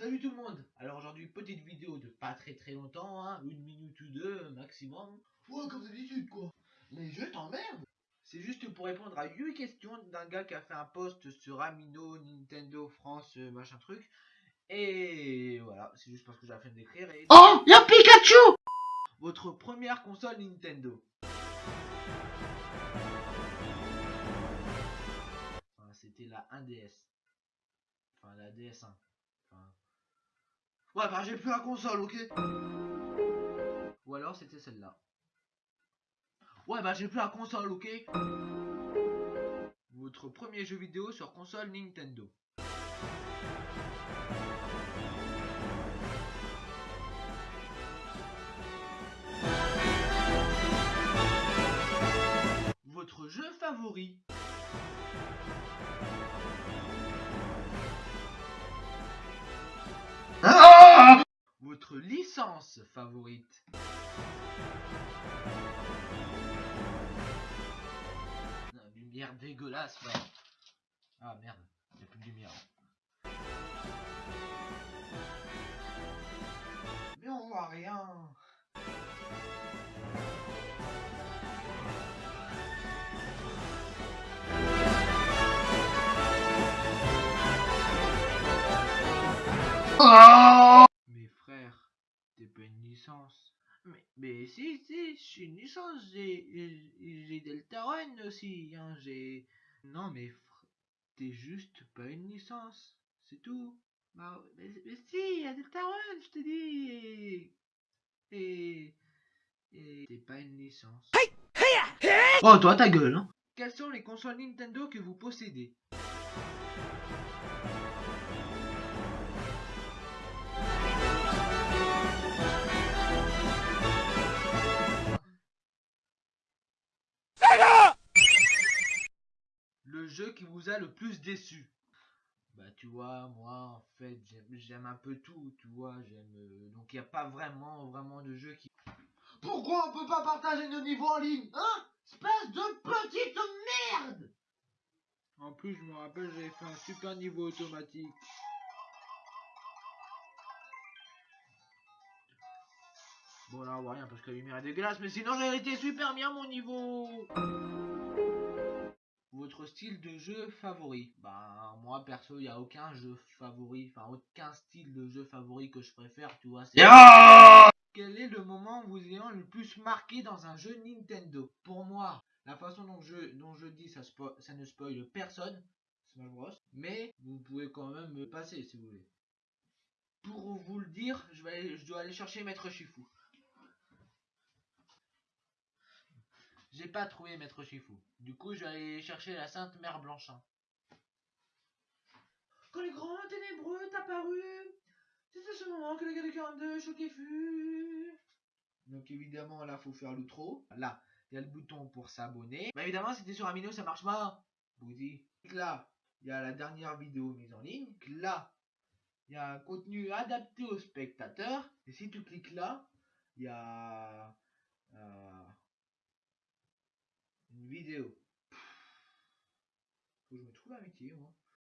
Salut tout le monde Alors aujourd'hui, petite vidéo de pas très très longtemps, hein, une minute ou deux maximum. Ouais, comme d'habitude, quoi. Les jeux t'emmerdent. C'est juste pour répondre à 8 questions d'un gars qui a fait un post sur Amino, Nintendo, France, euh, machin truc. Et voilà, c'est juste parce que j'ai la flemme d'écrire. Et... Oh, y'a Pikachu Votre première console Nintendo Enfin, c'était la 1DS. Enfin, la DS1. Enfin... Ouais, bah j'ai plus la console, ok Ou alors c'était celle-là. Ouais, bah j'ai plus la console, ok Votre premier jeu vidéo sur console Nintendo. Votre jeu favori licence favorite Lumière dégueulasse là. Ah merde, il plus de lumière. Mais on voit rien. Ah Mais frère, t'es pas une licence. Mais, mais si, si, je suis une licence, j'ai, j'ai j'ai Deltarune aussi, hein, j'ai... Non mais fr- t'es juste pas une licence, c'est tout. Bah, mais, mais si, il y a Deltarune, je te dis, et... Et... Et t'es pas une licence. Oh, toi, ta gueule, hein. Quelles sont les consoles Nintendo que vous possédez? Jeu qui vous a le plus déçu. Bah tu vois, moi en fait j'aime- un peu tout, tu vois, j'aime... euh, donc il n'y a pas vraiment, vraiment de jeu qui... Pourquoi on peut pas partager nos niveaux en ligne, hein? Espèce de petite merde! En plus je me rappelle j'avais fait un super niveau automatique. Bon là on voit rien parce que la lumière est dégueulasse, mais sinon j'ai été super bien mon niveau Votre style de jeu favori? Bah moi perso il n'y a aucun jeu favori, enfin aucun style de jeu favori que je préfère, tu vois. Quel est le moment vous ayant le plus marqué dans un jeu Nintendo? Pour moi, la façon dont je, dont je dis ça, spo- ça ne spoil personne, Smash Bros. Mais vous pouvez quand même me passer si vous voulez. Pour vous le dire, je, vais aller- je dois aller chercher Maître Shifu. J'ai pas trouvé Maître Shifu. Du coup, je vais aller chercher la Sainte Mère Blanchin. Quand les grands ténébreux est apparu, c'est à ce moment que le gars de 42 choqué fut. Donc évidemment, là, faut faire l'outro. Là, il y a le bouton pour s'abonner. Mais évidemment, si t'es sur Amino, ça marche pas. Bousi. Là, il y a la dernière vidéo mise en ligne. Là, il y a un contenu adapté aux spectateurs. Et si tu cliques là, il y a euh, que je me trouve un métier, moi.